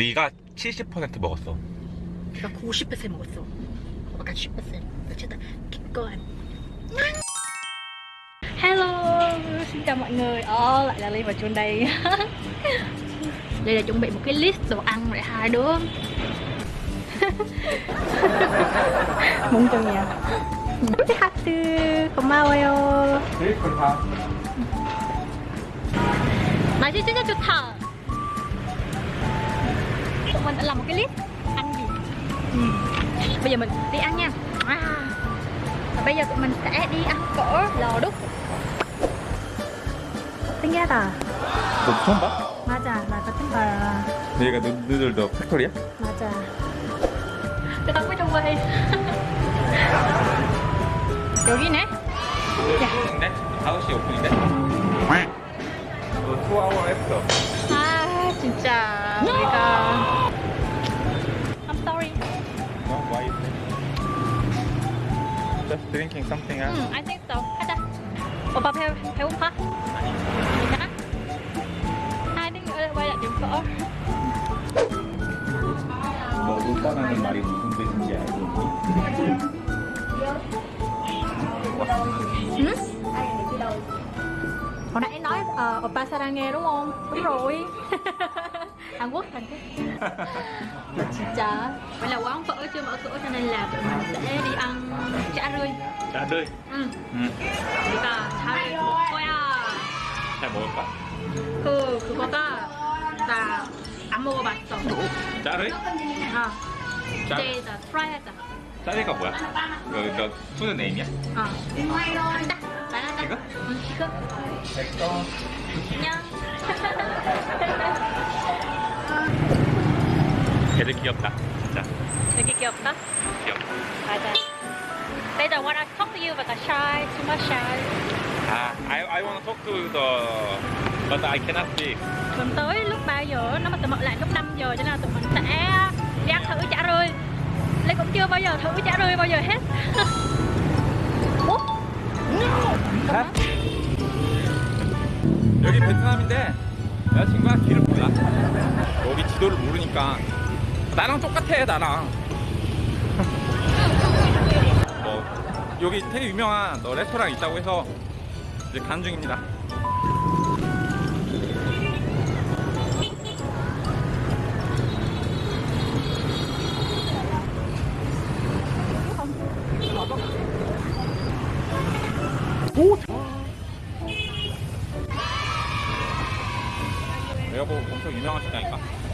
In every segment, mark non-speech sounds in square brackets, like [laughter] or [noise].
네가 70% 먹었어. 내가 90% 먹었어. 오빠가 10%. 어쨌든 going. Hello, xin chào mọi người. Ồ, lại là Ly và Chuân đây. đây là chuẩn bị một cái list đồ ăn để hai đứa. Muốn cho nhà. 하트 고마워요. 날씨 진짜 좋다. Mình đã làm một cái list ăn gì. Ừ. Bây giờ mình đi ăn nha. À. Và bây giờ tụi mình sẽ đi ăn phở lò đúc. 신기하다. 너 처음 봐? 맞아, 나 같은 거. 여기가 누, 누들도 팩토리야? 맞아. Mới trong quay. 여기네. 오픈인데? 5시 오픈인데? 너 투아워 했어. 아, 진짜. 우리가. Just drinking something else. 응, I think so. 하자. 오빠 배, 배고파? 아니. 괜찮아? hai đứa nữa quay lại điểm phở. 너 오빠라는 말이 무슨 뜻인지 알고 있니? Ừ? Hồi nãy nói uh, oppa sarange đúng không? Đúng rồi. [laughs] Hàn Quốc, Hàn Quốc. 진짜. Vậy là quán phở chưa mở cửa cho nên là tụi mình sẽ đi ăn chả rươi. 나들. 응. 응. 우리가 잘 먹을 거야. 잘 먹을까? 그 그거가 나 안 먹어봤어. 짜르? 아. 짜, 이제 나 트라이 하자. 짜리가 뭐야? 너, 너 푸드 네임이야? 어. 간다. 나가자. 이거? 응, 이거. 됐어. 안녕. 걔들 귀엽다. 진짜. 되게 귀엽다. 귀엽다. 맞아. They don't want to talk to you but are shy, too much shy. 아, I, I want to talk to the... But I cannot speak. Tuần tới lúc 3 giờ, nó mà tụi mình lại lúc 5 giờ cho nên là tụi mình sẽ đi ăn thử chả rươi. Lê cũng chưa bao giờ thử chả rươi bao giờ hết. 어? 여기 베트남인데 여자친구가 길을 몰라 여기 지도를 모르니까 나랑 똑같아 나랑 [laughs] 뭐 여기 되게 유명한 너 레스토랑 있다고 해서 이제 가는 중입니다 내가 뭐 엄청 유명한 식당인가?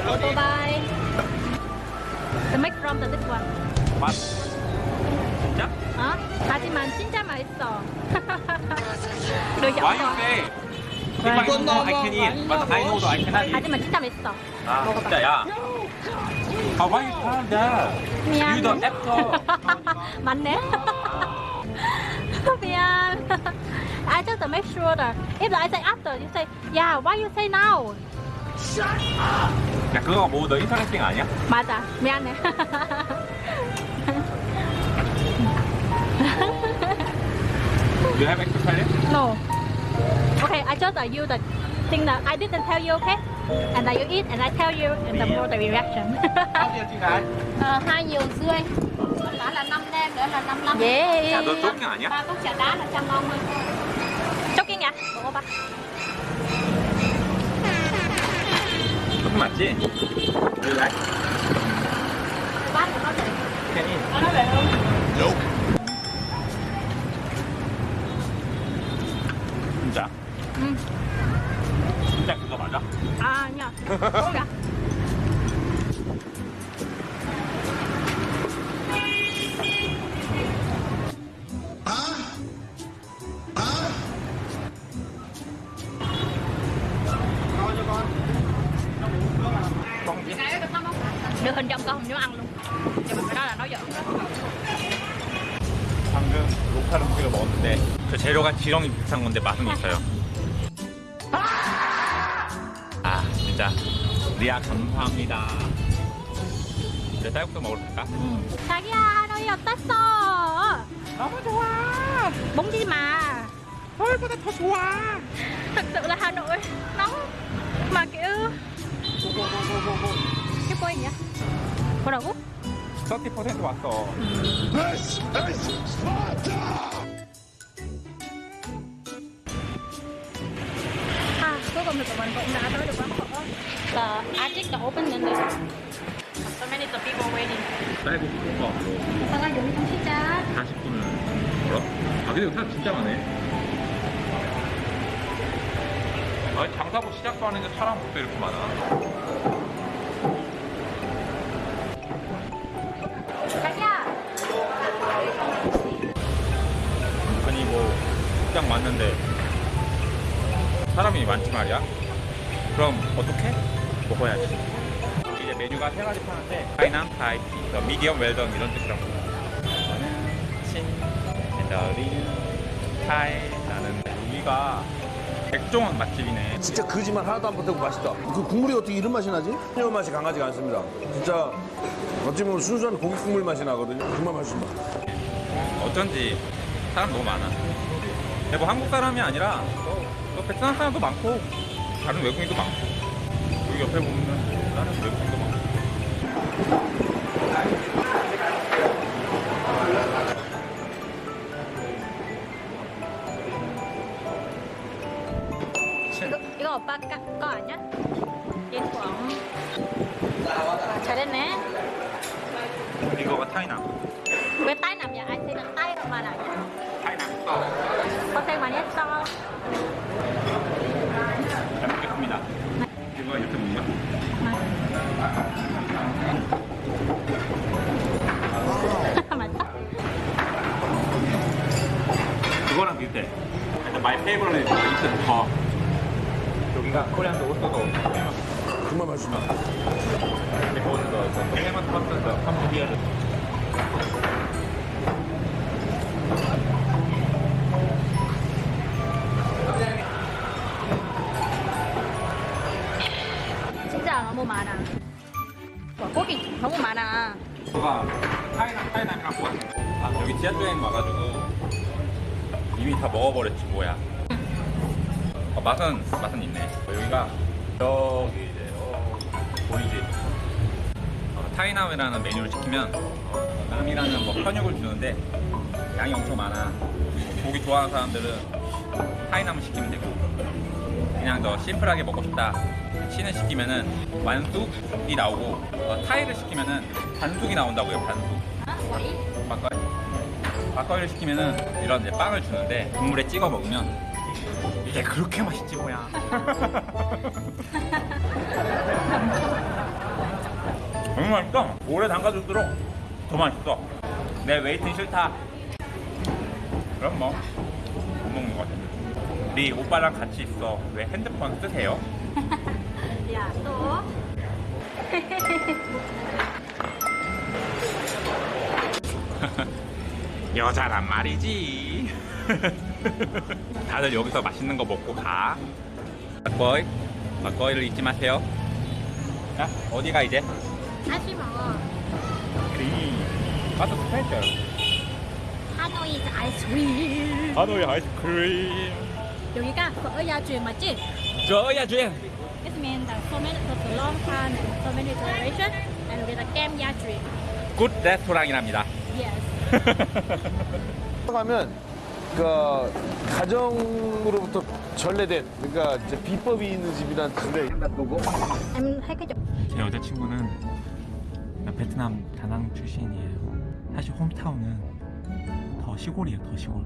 사람 그다음에 오토바이. The make from the this one. 맛 진짜? 어? 하지만 진짜 맛있어. được giọng Why you rồi. say? If I know I can eat, but I know that I cannot eat 하지만 진짜 맛있어. 아 진짜야? 아 why you tell that? 미안. You the actor 맞네. 미안. I just to make sure that if I say after, you say, yeah, why you say now? 야 그거 뭐 너 인터넷팅 아니야? 맞아. 미안해. You have extra credit? no. Okay, I just tell you the thing that I didn't tell you, okay? And that you eat, and I tell you, and the more the reaction. Bao nhiêu chị gái? Ờ, hai nhiều rưỡi Đó là 5 nem, nữa là 55 yeah. 야 너 쫓기 아니야? Ba cốc trà đá là 150 Chốt nha. Bộ ba. 쫓기 맞지? You like? Bát của nó để Can Được hình trong con không dám ăn luôn Nhưng mà cái đó là nói giỡn đó 방금 로컬 음식을 먹었는데 그 재료가 지렁이 비슷한 건데 맛은 있어요 아 진짜 리아 감사합니다 이제 쌀국수 먹으러 갈까? 자기야 하노이 어땠어? 너무 좋아 멍지 마. 서울보다 더 좋아 Thật sự là Hà Nội nóng mà kiểu nhỉ? 뭐라고? 30% 왔어 cũng đã tới được quán phở. The Arctic đã open 됐는데. So many the people waiting. 쌀국수가 없어 오빠가 여기 좀 시작. 40분을 뭐라? 아 근데 사람 진짜 많네 아니 장사부 시작도 안 했는데 사람부터 이렇게 많아 왔는데 사람이 많지 말이야 그럼 어떻게? 먹어야지 이제 메뉴가 세 가지 파는데 파이남, 타이피, 미디엄, 웰던 이런 뜻이라고 저는 친, 엔더린, 타이 나는 여기가 백종원 맛집이네 진짜 거짓말 하나도 안 보태고 맛있다. 그 국물이 어떻게 이런 맛이 나지? 새우 맛이 강하지가 않습니다. 진짜 어찌 보면 순수한 고기 국물 맛이 나거든요. 정말 맛있습니다. 어쩐지 사람 너무 많아. 근데 뭐 한국 사람이 아니라 또, 또 베트남 사람도 많고 다른 외국인도 많고 여기 옆에 보면 다른 외국인도 많고. 여기가 코리안도 오스도 정말 토마토에서 캄보디아를 진짜 너무 많아. 와, 고기 너무 많아. 그가 타이남 타이남이랑 뭐야? 아 여기 지하철행 와가지고 이미 다 먹어버렸지 뭐야. 어, 맛은 맛은 있네. 어, 여기가 여기 이제 어, 보이지? 어, 타이남이라는 메뉴를 시키면 어, 남이라는 뭐 편육을 주는데 양이 엄청 많아. 고기 좋아하는 사람들은 타이남을 시키면 되고 그냥 더 심플하게 먹고 싶다. 치는 시키면은 완숙이 나오고 어, 타이를 시키면은 반숙이 나온다고요. 반숙. Quẩy. 막걸리. 막걸리를 시키면은 이런 이제 빵을 주는데 국물에 찍어 먹으면 이게 그렇게 맛있지 뭐야. [laughs] 너무 맛있어. 오래 담가줄수록 더 맛있어. 내 waiting 싫다. 그럼 뭐 못 먹는 것 같아. 우리 오빠랑 같이 있어. 왜 핸드폰 쓰세요? [laughs] Tốt. [laughs] 여자란 말이지. [laughs] 다들 여기서 맛있는 거 먹고 가. 막거이, 막거이를 잊지 마세요. 자, 어디가 이제? 다시 먹어. 그리. 가서 스페셜. 하노이 아이스크림. 하노이 아이스크림. 여기가 truyền 맞지? 저야 주행. This means that so many for the long time and so many generation and 여기다 kem gia truyền. good 레스토랑이랍니다. Yes. [laughs] 가면 그 가정으로부터 전래된 그러니까 이제 비법이 있는 집이란 Em thấy cái chỗ 제 여자친구는 베트남 다낭 출신이에요. 사실 hometown은 더 시골이에요, 더 시골.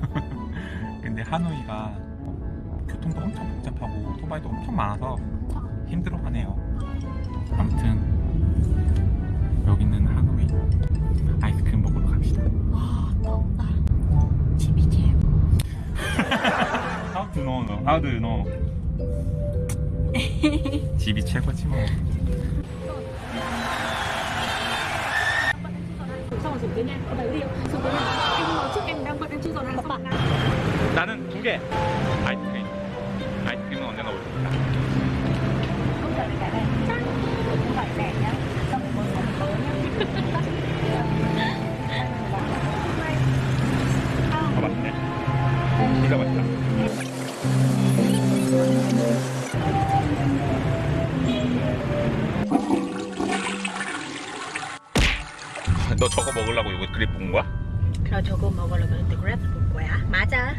[laughs] 근데 하노이가 교통도 엄청 복잡하고 오토바이도 엄청 많아서 힘들어하네요. 아들 너 어. [laughs] 집이 최고지 뭐. 나는 두개. 아이스크림. 아이스크림은 언제나 올수 있다 아 맛있네 진짜 맛있다 림. 저거 먹으려고 이거 그립 본 거야? 그럼 저거 먹으려고 그랬는데 그래 볼 거야 맞아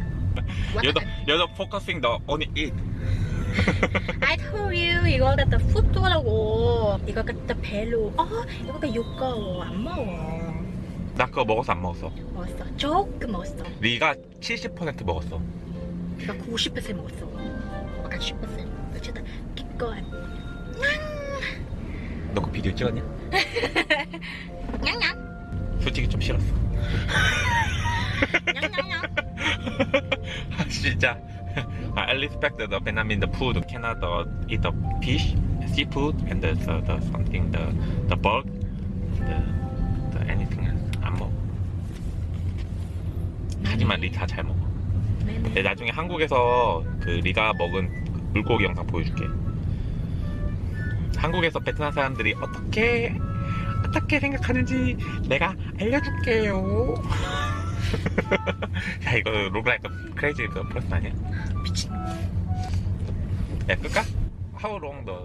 you're the focusing the only eat. I told you 이거 갖다 푸뚜라고 이거 갖다 배로 어 이거 갖다 육가워 안 먹어 나 그거 먹었어 안 먹었어? 먹었어 조금 먹었어 네가 70% 먹었어. 내가 90% 먹었어 아까 10% 어쩌다 기껏 너그 비디오 찍었냐? [laughs] 냥냥 솔직히 좀 싫었어. 아, 진짜. I respect the Vietnamese food. Cannot uh, eat the fish, seafood, and the, the, the something the the bird, the, the anything else 안 먹어. 하지만 리다잘 먹어. 근데 나중에 한국에서 그 리가 먹은 물고기 영상 보여줄게. 한국에서 베트남 사람들이 어떻게 어떻게 생각하는지 내가 알려줄게요. [laughs] 야 이거 로그라이크 크레이지 그 플러스 아니야? 미친 야 끌까? How long the